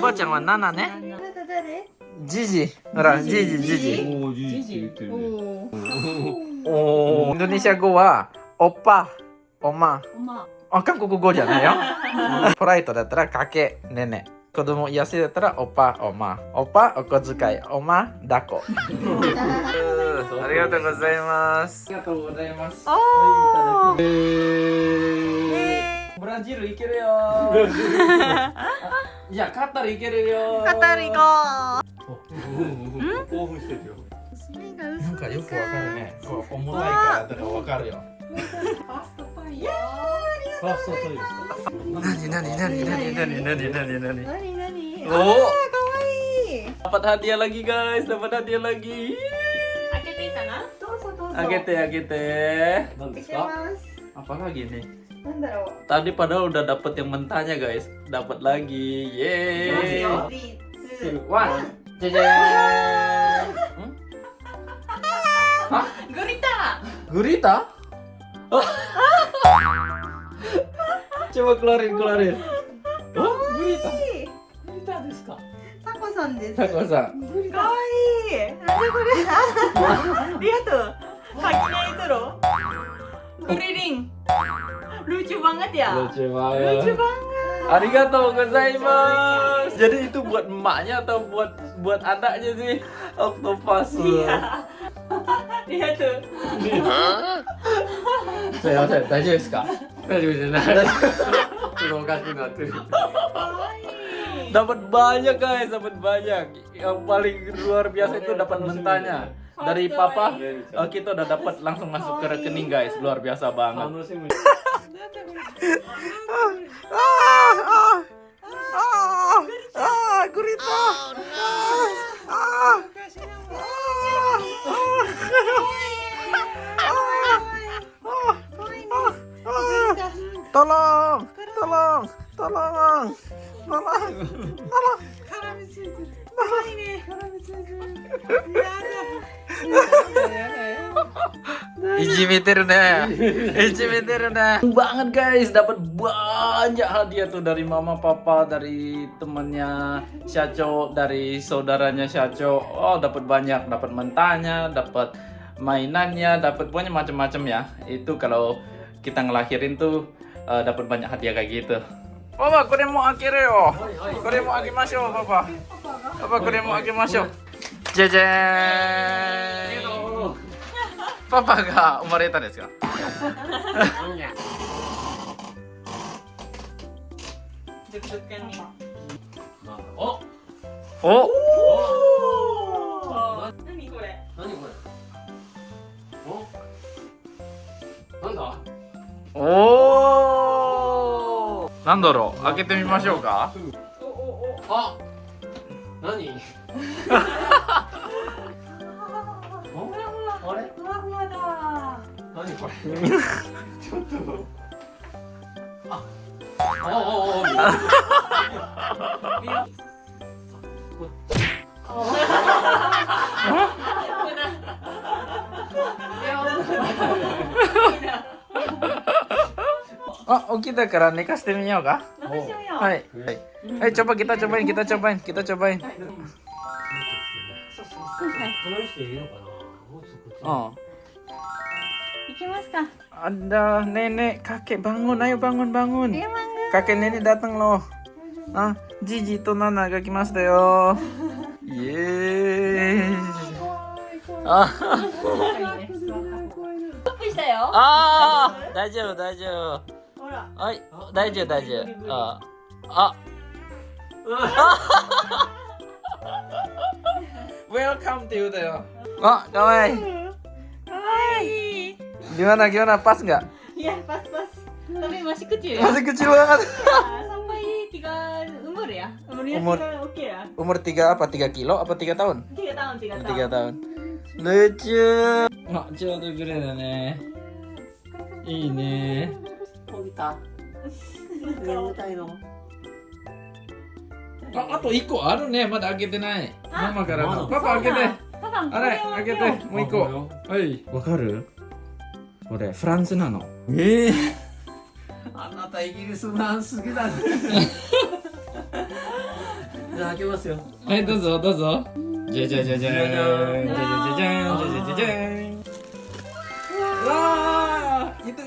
おばあちゃんはナナね。あなた誰ジジほらジジジジおお、インドネシア語はおっぱおま。ま。あ韓国語じゃないよ。ポライトだったらかけねね。子供癒せだったらおっぱおま。おっぱお小遣いおま抱っこ。ありがとうございます。ありがとうございます。あえーブラジル行けるよいやカタール行けるよカタール行こ興奮してるよ。なんかよくわかるね重たいからだからわかるよパスタパンやファーストトイレですか。なになになになになになになになになになにおあーかわいい dapat hadiah lagi guys dapat hadiah lagi 開けていいかなどうぞどうぞあげてあげて何です開けまか。す apa lagi nih tadi padahal udah dapet yang mentahnya guys. Dapet lagi. Yeay. One? Hmm? Hah? gurita. Gurita? Oh. Coba keluarin keluarin. Oh gurita? ー gurita lucu banget ya? Lucu banget. Lucu banget. Arigatou gozaimasu. Jadi itu buat emaknya atau buat buat anaknya sih? Octopus iya. Iya tuh. Saya saya tanya sih kak dapat banyak guys dapat banyak. Yang paling luar biasa itu dapat mentahnya dari papa oh, kita udah dapat langsung masuk ke rekening guys. Luar biasa banget gurita. Tolong, tolong, tolong, tolong, tolong. 사람이 질질. Banget guys, dapat banyak hadiah tuh dari mama, papa, dari temennya Syaco, dari saudaranya Syaco. Oh, dapat banyak, dapat mentanya, dapat mainannya, dapat banyak macam-macam ya. Itu kalau kita ngelahirin tuh uh, dapat banyak hadiah kayak gitu. パパこれも開けるよ。これも開けましょうパパパパこれも開けましょう。じゃじゃーんパパが生まれたんですよ。お。お。おお。なんだ？おおなんだろう？開けてみましょうかおおおあ。何。おふわふわあれ？ふわふわだ何これ？ちょっと。あ。ああああ。起きたから寝かしてみようか。はい、はい、ちょぱ、ゲタチョバイン、タチョバイン、タチョバイン。そう。きますか。あだねね、かけ、番号な、番号、番号。かけねね、だっんろあ、じじとななが来ましたよ。イエー。ああ、大丈夫、大丈夫。らはい大丈夫大丈夫ああ Welcome to you だよあかわいい Hai Gimana gimana pas nggak? Iya pas pas Tapi masih kecil ya Masih kecil banget. Ya, Sampai tiga umur ya Umurnya Umur. tiga oke ya Umur 3 apa 3 kilo apa 3 tahun? Tiga tahun tiga tahun 3 tahun. Lucu. Nggak jauh gede nih. Ini. 起きた。眠たいの。あ、あと1個あるね。まだ開けてない。ママからの。まだパパ開けて。パパあれ開けて。もう1個。はい。わかる？これフランスなの。ええ あなたたイギリスのアン好きだね じゃあ開けますよはいどうぞどうぞじゃじゃじゃじゃーんじゃじゃじゃじゃーんじゃじゃじゃじゃーん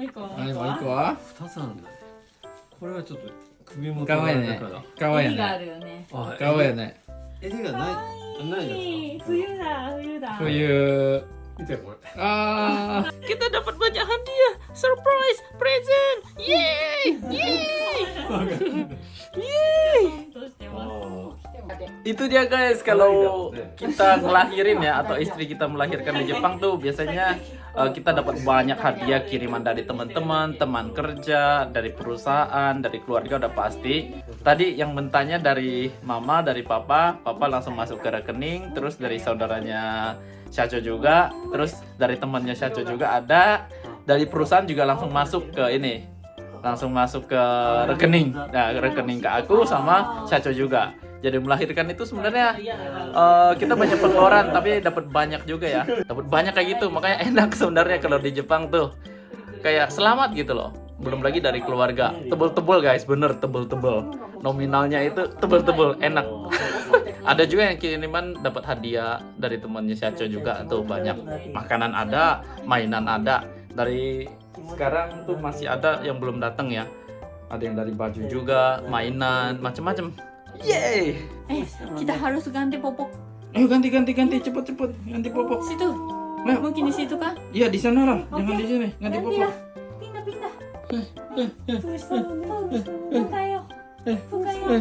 もう一個。はい、もう一個は？二つあるんだこれはちょっと首元かわいいねだから。かわいい襟があね。るよね。あかわいいね。襟がないないやつ冬だ、冬だ。冬.見てこれ Ah, kita dapat banyak hadiah. Surprise, present. てます。Itu dia guys kalau kita ngelahirin ya atau istri kita melahirkan di Jepang tuh biasanya uh, kita dapat banyak hadiah kiriman dari teman-teman, teman kerja, dari perusahaan, dari keluarga udah pasti. Tadi yang mentanya dari mama, dari papa, papa langsung masuk ke rekening, terus dari saudaranya Syacho juga, terus dari temannya Syacho juga ada, dari perusahaan juga langsung masuk ke ini, langsung masuk ke rekening, nah rekening ke aku sama Syacho juga. Jadi melahirkan itu sebenarnya eh, kita banyak pengeluaran tapi dapat banyak juga ya, dapat banyak kayak gitu, makanya enak sebenarnya kalau di Jepang tuh. Kayak selamat gitu loh. Belum lagi dari keluarga, tebel-tebel guys, bener tebel-tebel. Nominalnya itu tebel-tebel, enak. ada juga yang kiriman dapat hadiah dari temannya Syacho juga tuh banyak. Makanan ada mainan ada. Dari sekarang tuh masih ada yang belum datang ya. Ada yang dari baju juga mainan macem-macem yeay Eh, kita harus ganti popok ayo ganti ganti ganti cepet cepet ganti popok situ. Ayo. Mungkin di situ kan? iya di sana lah jangan Oke. di sini ganti Ganti popok lah. Pindah, pindah. Buka yo. Buka yo.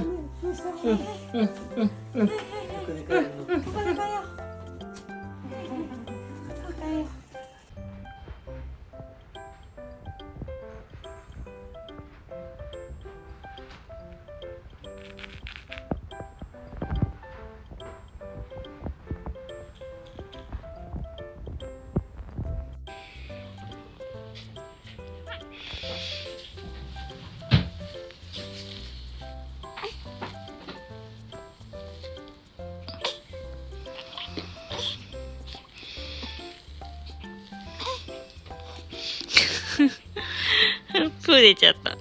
プー出ちゃった。